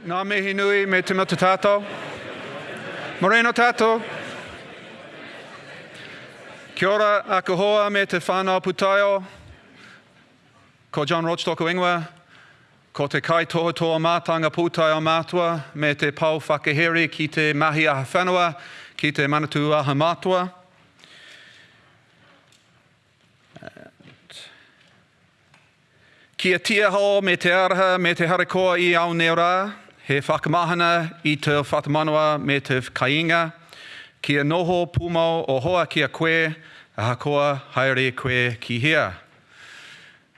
Nā mihi nui me te mata tātou. Moreno tātou. Kia ora, aka hoa me te whānau putaio. Ko John Roach toko ingoa. Ko te kai toho toa mātanga pūtaio mātua me te pau whakaheri ki te mahi aha whanua, ki te manatu aha mātua. Kia tia ho me te araha me te harakoa i au neo rā, he whakamahana i te whatamanua me te kainga, kia noho pūmau o hoa kia koe, a hakoa haere koe ki hea.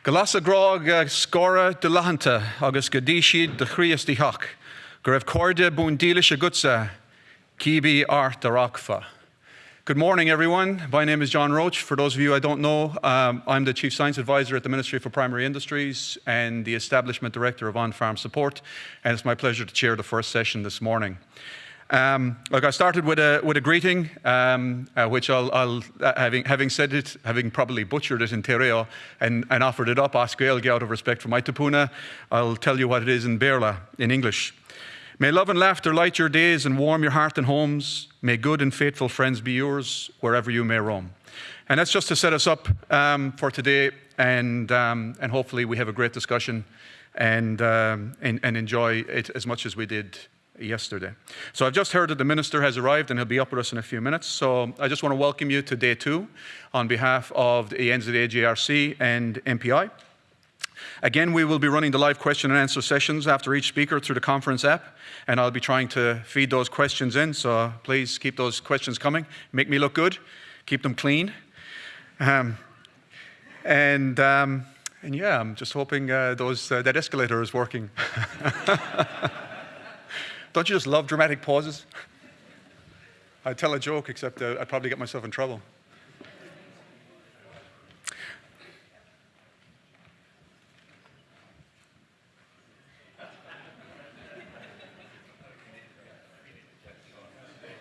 Galasa grog uh, scora de lahanta agus gadishid de chrias di hak, grev corde bundilish agutsa, kibi art darakfa. Good morning, everyone. My name is John Roche. For those of you I don't know, um, I'm the Chief Science Advisor at the Ministry for Primary Industries and the Establishment Director of On-Farm Support, and it's my pleasure to chair the first session this morning. Um, I started with a, with a greeting, um, uh, which I'll, I'll uh, having, having said it, having probably butchered it in Te Reo and, and offered it up, Asquel, out of respect for my Tupuna, I'll tell you what it is in Berla, in English. May love and laughter light your days and warm your heart and homes. May good and faithful friends be yours wherever you may roam. And that's just to set us up um, for today, and, um, and hopefully we have a great discussion and, um, and, and enjoy it as much as we did yesterday. So I've just heard that the minister has arrived and he'll be up with us in a few minutes. So I just want to welcome you to day two on behalf of the NZAGRC and MPI. Again, we will be running the live question and answer sessions after each speaker through the conference app, and I'll be trying to feed those questions in, so please keep those questions coming. Make me look good, keep them clean. Um, and, um, and yeah, I'm just hoping uh, those, uh, that escalator is working. Don't you just love dramatic pauses? I'd tell a joke, except uh, I'd probably get myself in trouble.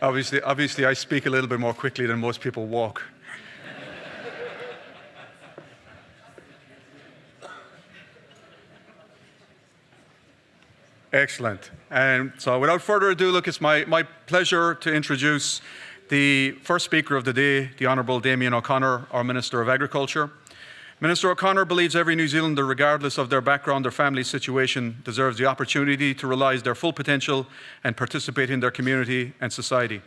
Obviously, obviously, I speak a little bit more quickly than most people walk. Excellent. And so without further ado, look, it's my, my pleasure to introduce the first speaker of the day, the Honourable Damien O'Connor, our Minister of Agriculture. Minister O'Connor believes every New Zealander, regardless of their background or family situation, deserves the opportunity to realise their full potential and participate in their community and society.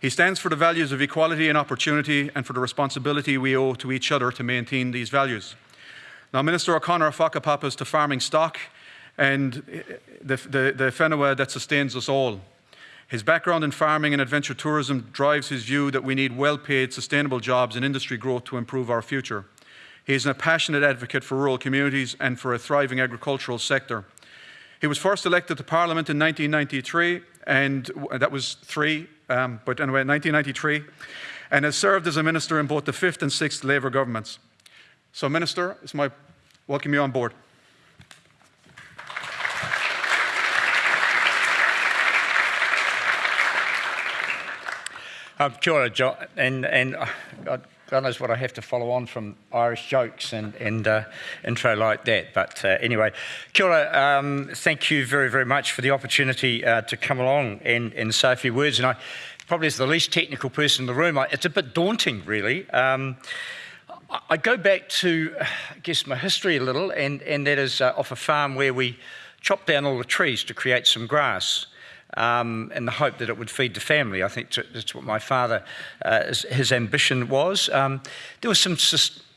He stands for the values of equality and opportunity and for the responsibility we owe to each other to maintain these values. Now, Minister O'Connor whakapapas to farming stock and eh, the, the, the whenua that sustains us all. His background in farming and adventure tourism drives his view that we need well-paid, sustainable jobs and industry growth to improve our future. He is a passionate advocate for rural communities and for a thriving agricultural sector. He was first elected to Parliament in 1993, and that was three, um, but anyway, 1993, and has served as a minister in both the fifth and sixth Labour governments. So, Minister, it's my welcome you on board. Um, kia ora, John, and, and uh, God knows what I have to follow on from Irish jokes and, and uh, intro like that. But uh, anyway, kia ora, um, thank you very, very much for the opportunity uh, to come along and, and say a few words. And I probably as the least technical person in the room, I, it's a bit daunting, really. Um, I go back to, I guess, my history a little, and, and that is uh, off a farm where we chopped down all the trees to create some grass um, in the hope that it would feed the family. I think that's what my father, uh, his ambition was. Um, there was some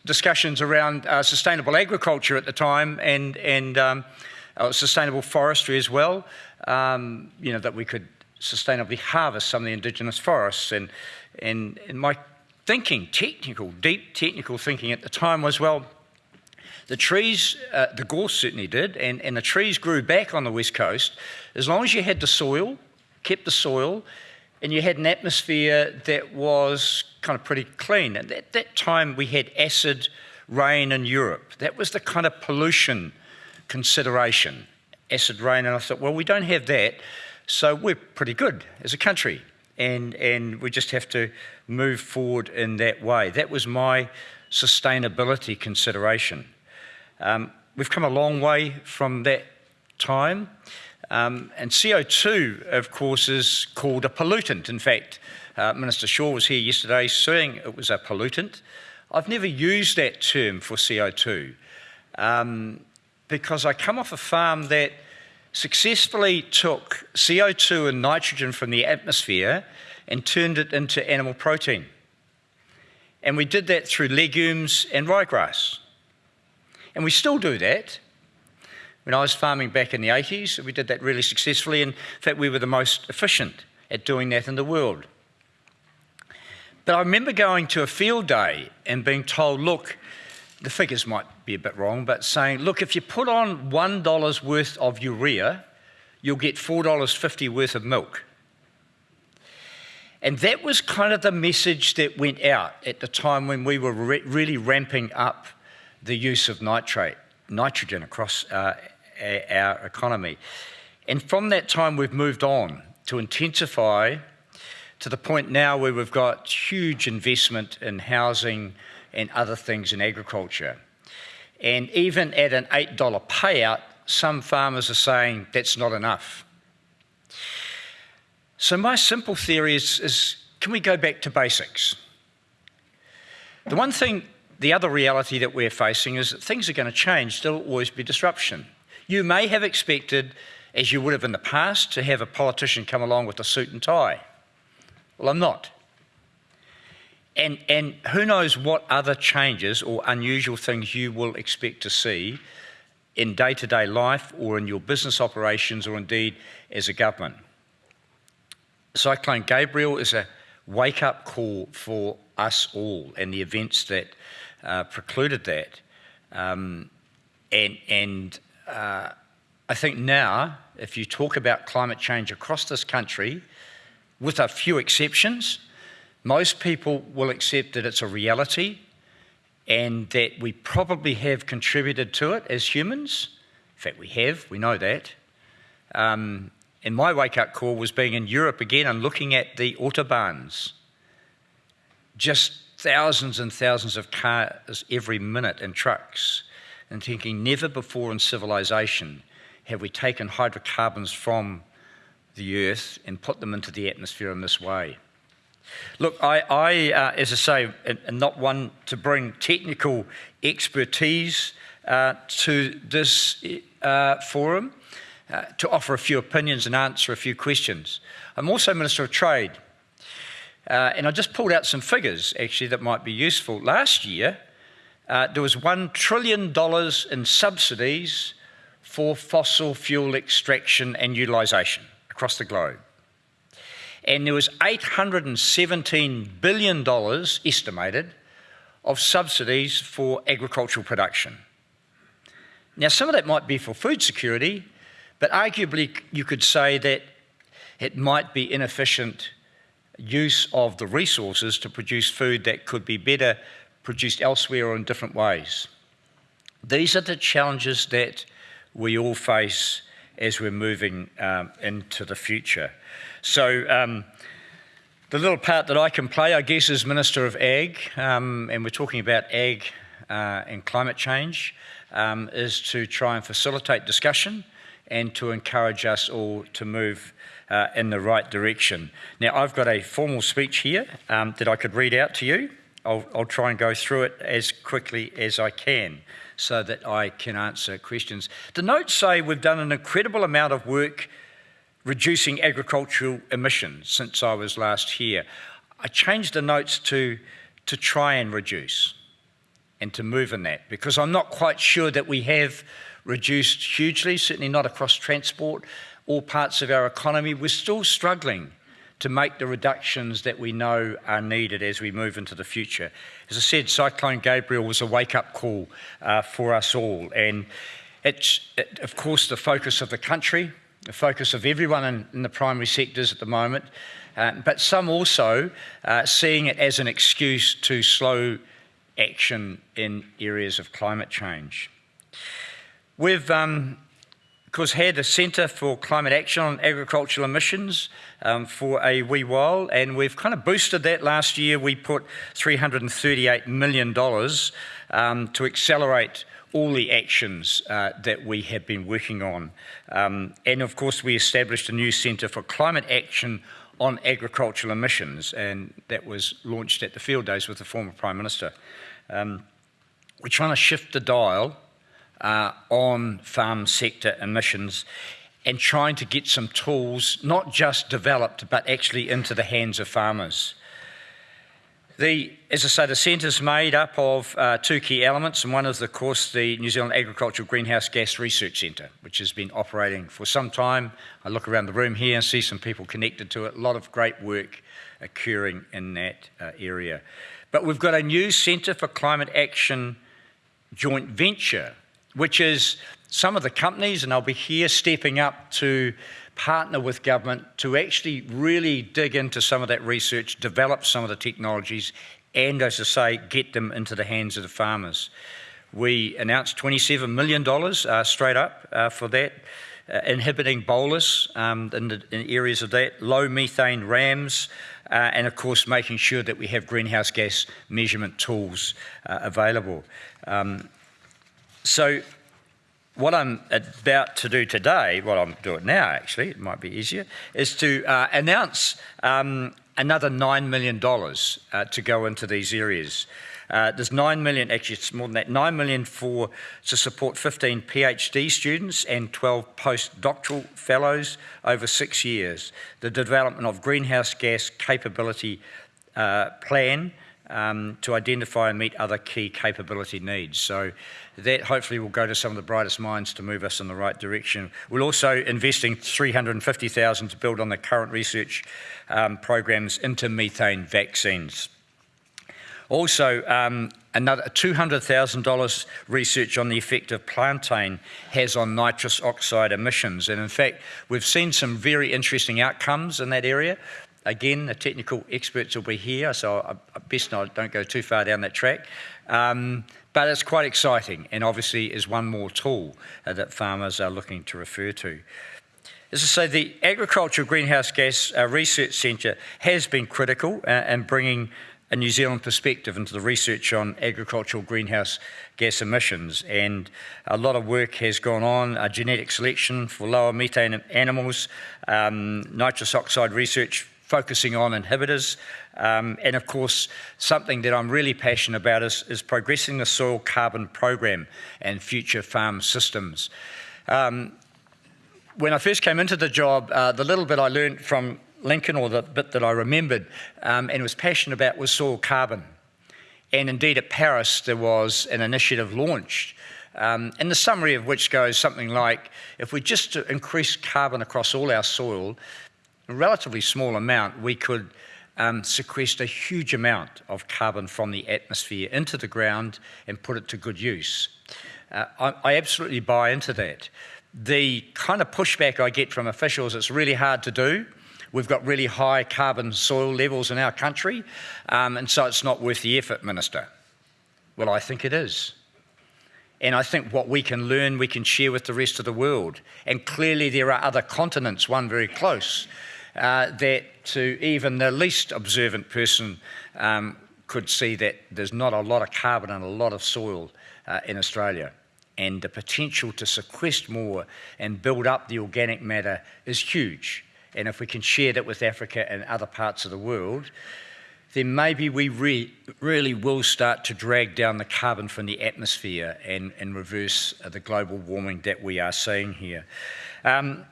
discussions around uh, sustainable agriculture at the time and, and um, uh, sustainable forestry as well, um, you know, that we could sustainably harvest some of the indigenous forests. And, and, and my thinking, technical, deep technical thinking at the time was, well, the trees, uh, the gorse certainly did, and, and the trees grew back on the west coast as long as you had the soil, kept the soil, and you had an atmosphere that was kind of pretty clean. And at that time, we had acid rain in Europe. That was the kind of pollution consideration, acid rain. And I thought, well, we don't have that, so we're pretty good as a country. And, and we just have to move forward in that way. That was my sustainability consideration. Um, we've come a long way from that time. Um, and CO2, of course, is called a pollutant. In fact, uh, Minister Shaw was here yesterday saying it was a pollutant. I've never used that term for CO2 um, because I come off a farm that successfully took CO2 and nitrogen from the atmosphere and turned it into animal protein. And we did that through legumes and ryegrass. And we still do that. When I was farming back in the 80s, we did that really successfully. In fact, we were the most efficient at doing that in the world. But I remember going to a field day and being told, look, the figures might be a bit wrong, but saying, look, if you put on $1 worth of urea, you'll get $4.50 worth of milk. And that was kind of the message that went out at the time when we were re really ramping up the use of nitrate, nitrogen across uh, our economy. And from that time, we've moved on to intensify to the point now where we've got huge investment in housing and other things in agriculture. And even at an $8 payout, some farmers are saying that's not enough. So, my simple theory is, is can we go back to basics? The one thing, the other reality that we're facing is that things are going to change. There'll always be disruption. You may have expected, as you would have in the past, to have a politician come along with a suit and tie. Well, I'm not. And, and who knows what other changes or unusual things you will expect to see in day to day life or in your business operations or indeed as a government. Cyclone Gabrielle is a wake up call for us all and the events that precluded that. Um, and and uh, I think now, if you talk about climate change across this country, with a few exceptions, most people will accept that it's a reality and that we probably have contributed to it as humans. In fact, we have, we know that. Um, and my wake up call was being in Europe again and looking at the autobahns. Just thousands and thousands of cars every minute and trucks, and thinking never before in civilization have we taken hydrocarbons from the earth and put them into the atmosphere in this way. Look, I, I uh, as I say, am not one to bring technical expertise uh, to this uh, forum. Uh, to offer a few opinions and answer a few questions. I'm also Minister of Trade, uh, and I just pulled out some figures actually that might be useful. Last year, uh, there was $1 trillion in subsidies for fossil fuel extraction and utilisation across the globe. And there was $817 billion estimated of subsidies for agricultural production. Now, some of that might be for food security, but arguably, you could say that it might be inefficient use of the resources to produce food that could be better produced elsewhere or in different ways. These are the challenges that we all face as we're moving um, into the future. So, um, the little part that I can play, I guess, as Minister of Ag, um, and we're talking about ag uh, and climate change, um, is to try and facilitate discussion and to encourage us all to move uh, in the right direction. Now, I've got a formal speech here um, that I could read out to you. I'll, I'll try and go through it as quickly as I can so that I can answer questions. The notes say we've done an incredible amount of work reducing agricultural emissions since I was last here. I changed the notes to, to try and reduce and to move in that because I'm not quite sure that we have reduced hugely, certainly not across transport, all parts of our economy. We're still struggling to make the reductions that we know are needed as we move into the future. As I said, Cyclone Gabrielle was a wake up call uh, for us all. And it's, it, of course, the focus of the country, the focus of everyone in, in the primary sectors at the moment, uh, but some also uh, seeing it as an excuse to slow action in areas of climate change. We've, um, course, had a Centre for Climate Action on Agricultural Emissions um, for a wee while, and we've kind of boosted that last year. We put $338 million um, to accelerate all the actions uh, that we have been working on. Um, and of course, we established a new Centre for Climate Action on Agricultural Emissions, and that was launched at the field days with the former Prime Minister. Um, we're trying to shift the dial uh, on farm sector emissions and trying to get some tools, not just developed, but actually into the hands of farmers. The, as I say, the centre is made up of uh, two key elements, and one is, of course, the New Zealand Agricultural Greenhouse Gas Research Centre, which has been operating for some time. I look around the room here and see some people connected to it. A lot of great work occurring in that uh, area. But we've got a new Centre for Climate Action joint venture, which is some of the companies, and I'll be here stepping up to partner with government to actually really dig into some of that research, develop some of the technologies, and as I say, get them into the hands of the farmers. We announced $27 million uh, straight up uh, for that, uh, inhibiting bolus um, in, the, in areas of that, low methane rams, uh, and of course making sure that we have greenhouse gas measurement tools uh, available. Um, so what I'm about to do today, what I'm doing now actually, it might be easier, is to uh, announce um, another $9 million uh, to go into these areas. Uh, there's 9 million, actually it's more than that, 9 million for to support 15 PhD students and 12 postdoctoral fellows over six years. The development of greenhouse gas capability uh, plan um, to identify and meet other key capability needs. So that hopefully will go to some of the brightest minds to move us in the right direction. We're also investing 350,000 to build on the current research um, programs into methane vaccines. Also, um, another $200,000 research on the effect of plantain has on nitrous oxide emissions. And in fact, we've seen some very interesting outcomes in that area. Again, the technical experts will be here, so I best not don't go too far down that track. Um, but it's quite exciting and obviously is one more tool uh, that farmers are looking to refer to. As I say, the Agricultural Greenhouse Gas uh, Research Centre has been critical uh, in bringing a New Zealand perspective into the research on agricultural greenhouse gas emissions. And a lot of work has gone on, uh, genetic selection for lower methane animals, um, nitrous oxide research focusing on inhibitors. Um, and of course, something that I'm really passionate about is, is progressing the soil carbon program and future farm systems. Um, when I first came into the job, uh, the little bit I learned from Lincoln, or the bit that I remembered um, and was passionate about, was soil carbon. And indeed, at Paris, there was an initiative launched um, and the summary of which goes something like, if we just increase carbon across all our soil, a relatively small amount, we could um, sequester a huge amount of carbon from the atmosphere into the ground and put it to good use. Uh, I, I, absolutely buy into that. The kind of pushback I get from officials, it's really hard to do. We've got really high carbon soil levels in our country, um, and so it's not worth the effort, Minister. Well, I think it is. And I think what we can learn, we can share with the rest of the world. And clearly, there are other continents, one very close, uh, that to even the least observant person um, could see that there's not a lot of carbon and a lot of soil uh, in Australia. And the potential to sequester more and build up the organic matter is huge. And if we can share that with Africa and other parts of the world, then maybe we re really will start to drag down the carbon from the atmosphere and, and reverse uh, the global warming that we are seeing here. Um,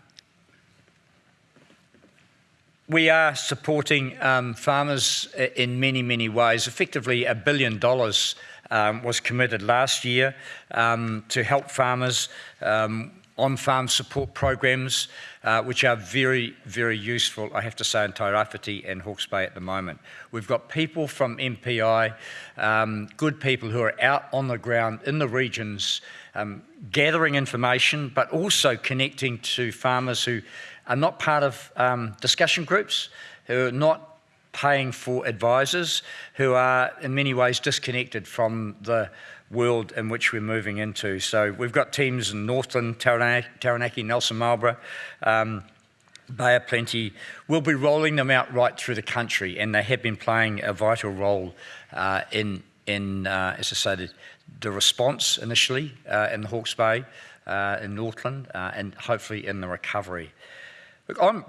we are supporting um, farmers in many, many ways. Effectively, a billion dollars um, was committed last year um, to help farmers um, on farm support programs, uh, which are very, very useful, I have to say, in Tairāwhiti and Hawke's Bay at the moment. We've got people from MPI, um, good people who are out on the ground in the regions um, gathering information, but also connecting to farmers who are not part of um, discussion groups, who are not paying for advisors, who are in many ways disconnected from the world in which we're moving into. So we've got teams in Northland, Taranaki, Taranaki Nelson Marlborough, um, Bay of Plenty. We'll be rolling them out right through the country, and they have been playing a vital role uh, in, in uh, as I said, the response initially uh, in the Hawke's Bay, uh, in Northland, uh, and hopefully in the recovery.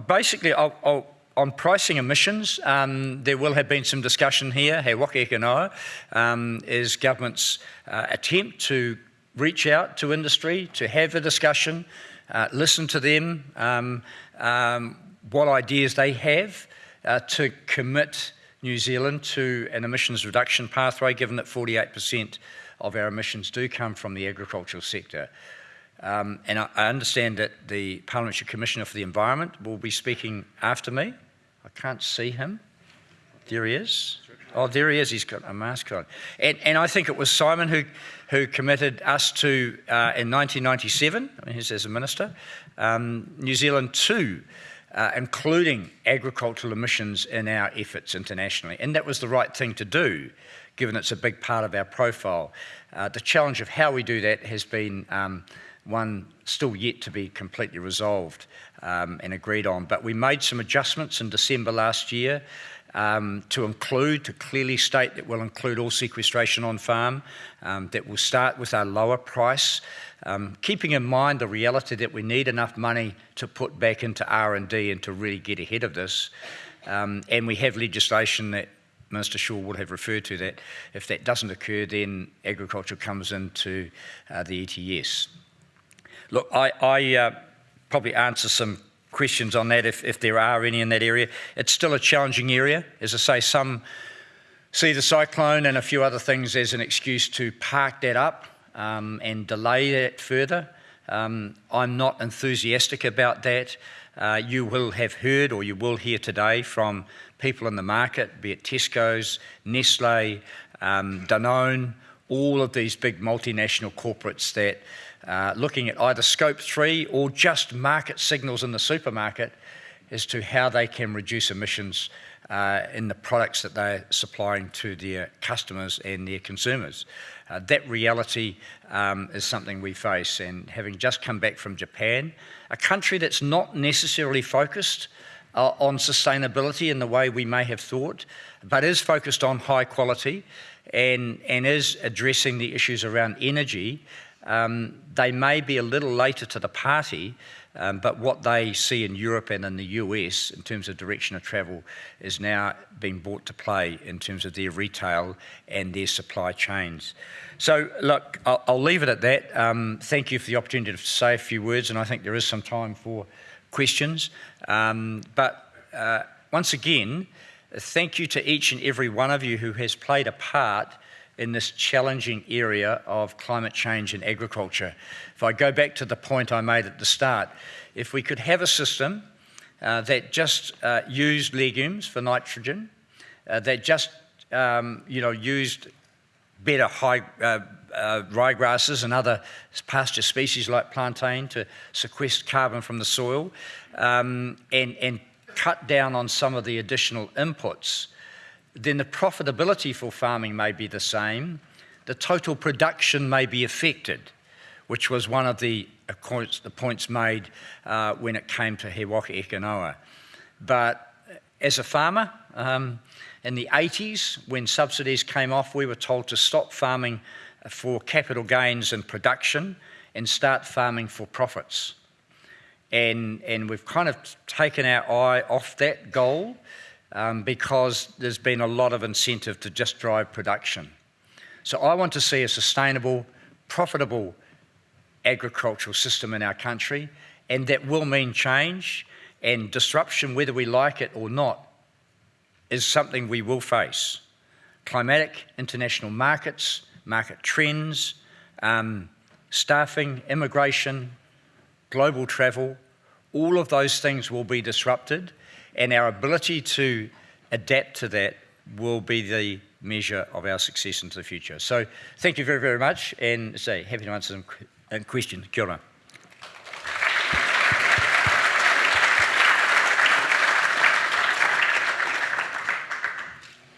Basically, I'll, I'll, on pricing emissions, um, there will have been some discussion here, He Waka Eke Noa, um, is government's uh, attempt to reach out to industry, to have a discussion, uh, listen to them, um, um what ideas they have uh, to commit New Zealand to an emissions reduction pathway, given that 48% of our emissions do come from the agricultural sector. Um, and I, I, understand that the Parliamentary Commissioner for the Environment will be speaking after me. I can't see him. There he is. Oh, there he is. He's got a mask on. And, and I think it was Simon who, who committed us to, uh, in 1997, I mean, he's as a minister, um, New Zealand to uh, including agricultural emissions in our efforts internationally. And that was the right thing to do, given it's a big part of our profile. Uh, the challenge of how we do that has been um, one still yet to be completely resolved um, and agreed on. But we made some adjustments in December last year um, to include, to clearly state that we'll include all sequestration on farm, um, that will start with our lower price, um, keeping in mind the reality that we need enough money to put back into R&D and to really get ahead of this. Um, and we have legislation that Minister Shaw would have referred to that. If that doesn't occur, then agriculture comes into uh, the ETS. Look, I, I uh, probably answer some questions on that if, if there are any in that area. It's still a challenging area. As I say, some see the cyclone and a few other things as an excuse to park that up um, and delay that further. Um, I'm not enthusiastic about that. Uh, you will have heard or you will hear today from people in the market, be it Tesco's, Nestle, um, Danone, all of these big multinational corporates that uh, looking at either scope three or just market signals in the supermarket as to how they can reduce emissions uh, in the products that they're supplying to their customers and their consumers. Uh, that reality um, is something we face. And having just come back from Japan, a country that's not necessarily focused uh, on sustainability in the way we may have thought, but is focused on high quality and, and is addressing the issues around energy, um, they may be a little later to the party, um, but what they see in Europe and in the US in terms of direction of travel is now being brought to play in terms of their retail and their supply chains. So, look, I'll, I'll leave it at that. Um, thank you for the opportunity to say a few words, and I think there is some time for questions. Um, but uh, once again, thank you to each and every one of you who has played a part in this challenging area of climate change and agriculture. If I go back to the point I made at the start, if we could have a system uh, that just uh, used legumes for nitrogen, uh, that just um, you know used better high uh, uh, ryegrasses and other pasture species like plantain to sequester carbon from the soil, um, and and cut down on some of the additional inputs then the profitability for farming may be the same. The total production may be affected, which was one of the, the points made uh, when it came to He Waka Eke But as a farmer, um, in the 80s, when subsidies came off, we were told to stop farming for capital gains and production and start farming for profits. And, and we've kind of taken our eye off that goal um, because there's been a lot of incentive to just drive production. So I want to see a sustainable, profitable agricultural system in our country, and that will mean change and disruption, whether we like it or not, is something we will face. Climatic, international markets, market trends, um, staffing, immigration, global travel, all of those things will be disrupted and our ability to adapt to that will be the measure of our success into the future. So thank you very, very much, and say, happy to answer some uh, questions. Kia ora.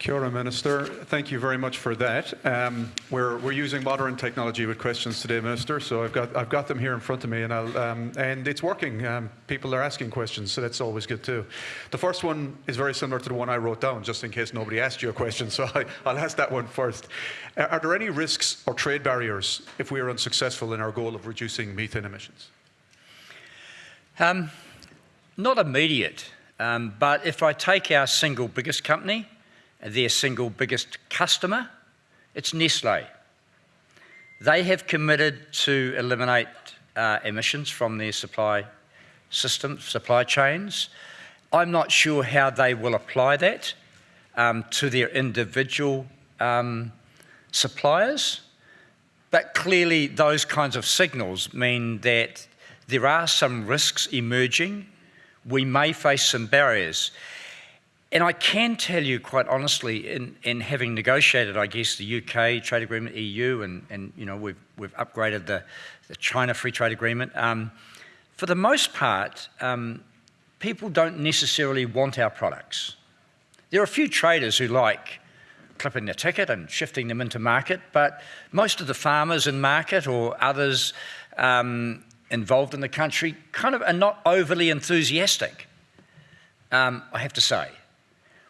Kia ora, Minister. Thank you very much for that. Um, we're, we're using modern technology with questions today, Minister, so I've got, I've got them here in front of me and, I'll, um, and it's working. Um, people are asking questions, so that's always good too. The first one is very similar to the one I wrote down, just in case nobody asked you a question, so I, will ask that one first. Are there any risks or trade barriers if we are unsuccessful in our goal of reducing methane emissions? Um, not immediate, um, but if I take our single biggest company, their single biggest customer, it's Nestle. They have committed to eliminate uh, emissions from their supply systems, supply chains. I'm not sure how they will apply that um, to their individual um, suppliers, but clearly those kinds of signals mean that there are some risks emerging. We may face some barriers. And I can tell you quite honestly, in, in having negotiated, I guess, the UK trade agreement, EU, and, and you know, we've, we've upgraded the, the China free trade agreement, um, for the most part, um, people don't necessarily want our products. There are a few traders who like clipping the ticket and shifting them into market, but most of the farmers in market or others um, involved in the country kind of are not overly enthusiastic, um, I have to say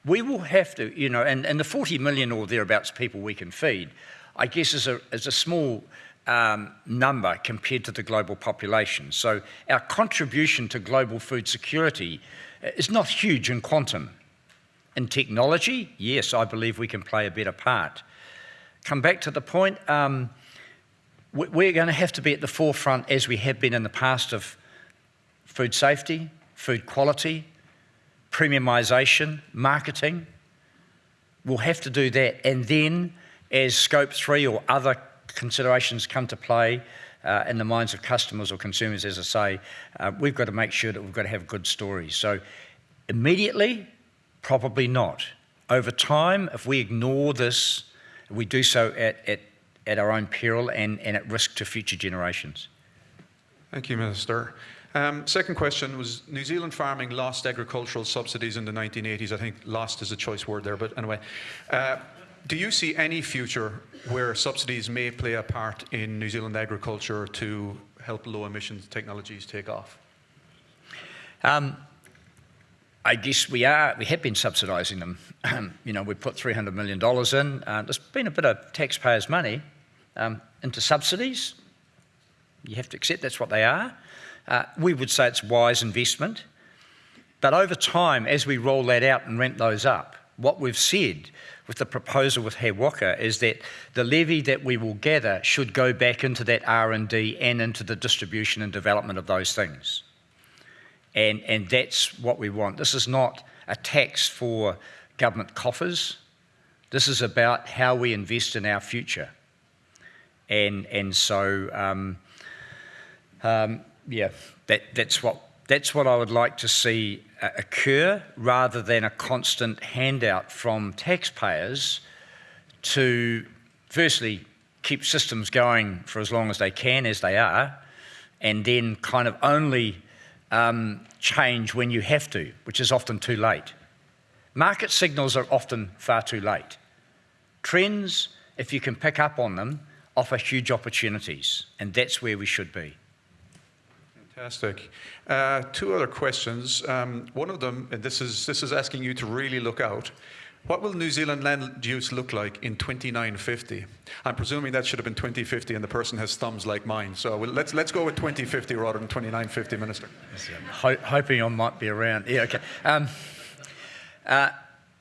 we will have to, you know, and, and the 40 million or thereabouts people we can feed, I guess is a, is a small um, number compared to the global population. So our contribution to global food security uh, is not huge in quantum. In technology, yes, I believe we can play a better part. Come back to the point, um, we're going to have to be at the forefront, as we have been in the past, of food safety, food quality, premiumisation, marketing. We'll have to do that. And then, as scope three or other considerations come to play uh, in the minds of customers or consumers, as I say, uh, we've got to make sure that we've got to have good stories. So, immediately, probably not. Over time, if we ignore this, we do so at, at, at our own peril and, and at risk to future generations. Thank you, Minister. Um, second question was New Zealand farming lost agricultural subsidies in the 1980s. I think lost is a choice word there, but anyway. Uh, do you see any future where subsidies may play a part in New Zealand agriculture to help low emissions technologies take off? Um, I guess we are, we have been subsidising them. you know, we put $300 million in. Uh, there's been a bit of taxpayers' money um, into subsidies. You have to accept that's what they are. Uh, we would say it's wise investment. But over time, as we roll that out and rent those up, what we've said with the proposal with He Waka is that the levy that we will gather should go back into that R&D and into the distribution and development of those things. And, and that's what we want. This is not a tax for government coffers. This is about how we invest in our future. And, and so um, um, yeah, that, that's, what, that's what I would like to see uh, occur rather than a constant handout from taxpayers to, firstly, keep systems going for as long as they can, as they are, and then kind of only um, change when you have to, which is often too late. Market signals are often far too late. Trends, if you can pick up on them, offer huge opportunities, and that's where we should be. Fantastic. Uh, two other questions. Um, one of them, and this is, this is asking you to really look out. What will New Zealand land use look like in 2950? I'm presuming that should have been 2050 and the person has thumbs like mine. So we'll, let's, let's go with 2050 rather than 2950, Minister. Ho hoping I might be around. Yeah, okay. Um, uh,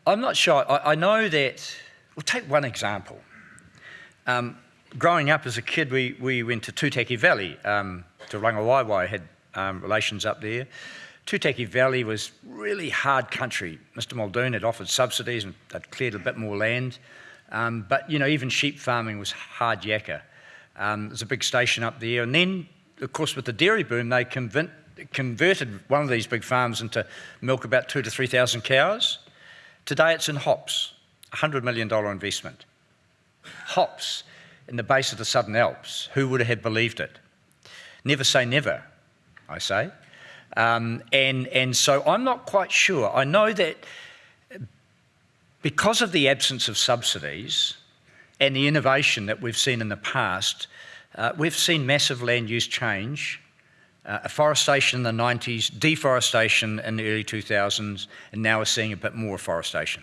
I'm not sure. I, I, know that, we'll take one example. Um, growing up as a kid, we, we went to Tūtaki Valley. Um, to Rangawaiwai had um, relations up there. Tūtaki Valley was really hard country. Mr Muldoon had offered subsidies and they'd cleared a bit more land. Um, but, you know, even sheep farming was hard yakka. Um, there's a big station up there. And then, of course, with the dairy boom, they conv converted one of these big farms into milk about two to 3,000 cows. Today it's in hops, a $100 million investment. Hops in the base of the Southern Alps. Who would have believed it? Never say never, I say. Um, and, and so I'm not quite sure. I know that because of the absence of subsidies and the innovation that we've seen in the past, uh, we've seen massive land use change, uh, afforestation in the 90s, deforestation in the early 2000s, and now we're seeing a bit more afforestation.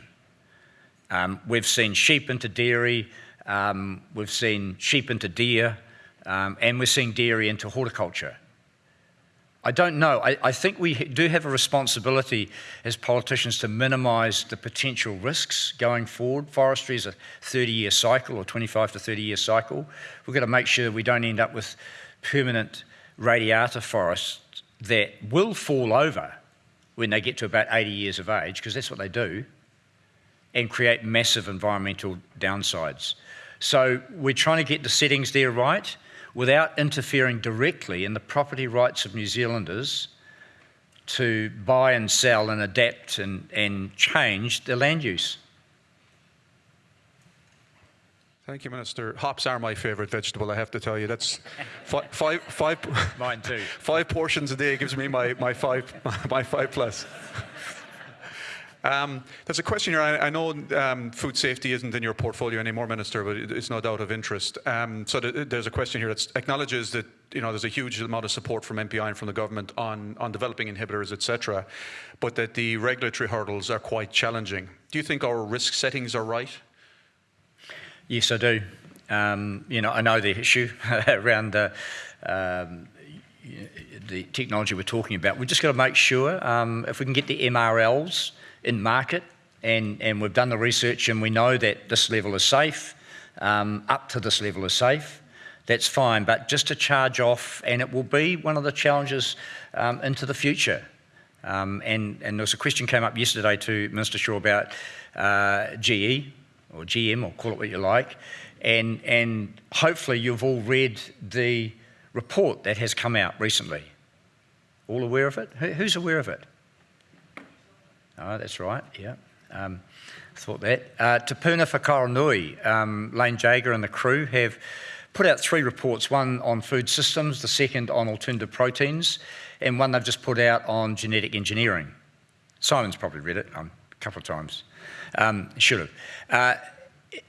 Um, we've seen sheep into dairy, um, we've seen sheep into deer, um, and we're seeing dairy into horticulture. I don't know. I, I, think we do have a responsibility as politicians to minimise the potential risks going forward. Forestry is a 30 year cycle or 25 to 30 year cycle. We've got to make sure we don't end up with permanent radiata forests that will fall over when they get to about 80 years of age, because that's what they do, and create massive environmental downsides. So we're trying to get the settings there right without interfering directly in the property rights of New Zealanders to buy and sell and adapt and, and change their land use. Thank you, Minister. Hops are my favourite vegetable, I have to tell you. That's five, five, five, Mine too. five portions a day gives me my, my, five, my five plus. Um, there's a question here. I, I know um, food safety isn't in your portfolio anymore, Minister, but it's no doubt of interest. Um, so th there's a question here that acknowledges that you know there's a huge amount of support from MPI and from the government on on developing inhibitors, etc., but that the regulatory hurdles are quite challenging. Do you think our risk settings are right? Yes, I do. Um, you know, I know the issue around the um, the technology we're talking about. We've just got to make sure um, if we can get the MRLs in market, and, and we've done the research and we know that this level is safe, um, up to this level is safe, that's fine. But just to charge off, and it will be one of the challenges um, into the future. Um, and, and there was a question came up yesterday to Minister Shaw about uh, GE, or GM, or call it what you like, and, and hopefully you've all read the report that has come out recently. All aware of it? Who's aware of it? Oh, that's right, yeah. Um, thought that. Uh, Te Puna um, Lain Jager and the crew have put out three reports, one on food systems, the second on alternative proteins, and one they've just put out on genetic engineering. Simon's probably read it um, a couple of times. Um, should have. Uh,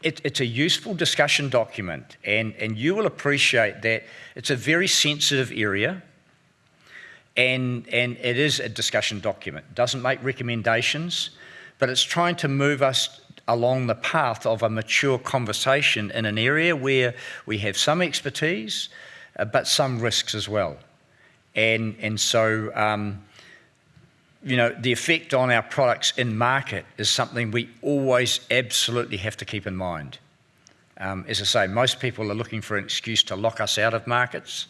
it, it's a useful discussion document, and, and you will appreciate that it's a very sensitive area and, and it is a discussion document. It doesn't make recommendations, but it's trying to move us along the path of a mature conversation in an area where we have some expertise, uh, but some risks as well. And, and so, um, you know, the effect on our products in market is something we always absolutely have to keep in mind. Um, as I say, most people are looking for an excuse to lock us out of markets.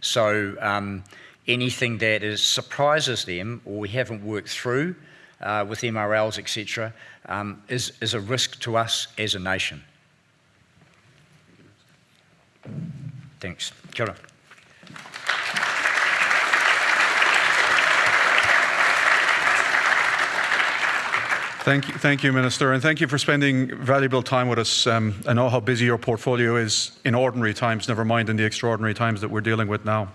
So, um, anything that is, surprises them or we haven't worked through uh, with MRLs, etc., um, is, is a risk to us as a nation. Thanks. Kia ora. Thank you, thank you, Minister, and thank you for spending valuable time with us. Um, I know how busy your portfolio is in ordinary times, never mind in the extraordinary times that we're dealing with now.